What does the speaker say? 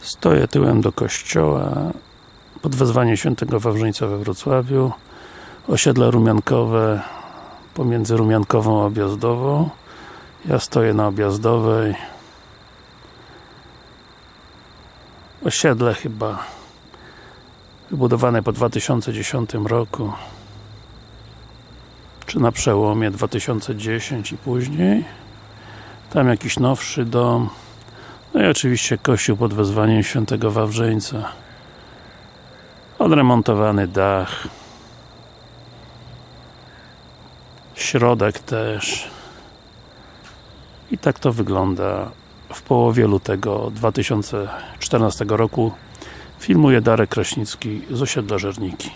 Stoję tyłem do kościoła. Pod wezwaniem świętego Wawrzyńca we Wrocławiu. Osiedle rumiankowe pomiędzy rumiankową a objazdową. Ja stoję na objazdowej. Osiedle chyba wybudowane po 2010 roku czy na przełomie 2010 i później. Tam jakiś nowszy dom no i oczywiście kościół pod wezwaniem świętego Wawrzyńca. Odremontowany dach. Środek też. I tak to wygląda w połowie lutego 2014 roku. Filmuje Darek Kraśnicki z osiedla Żerniki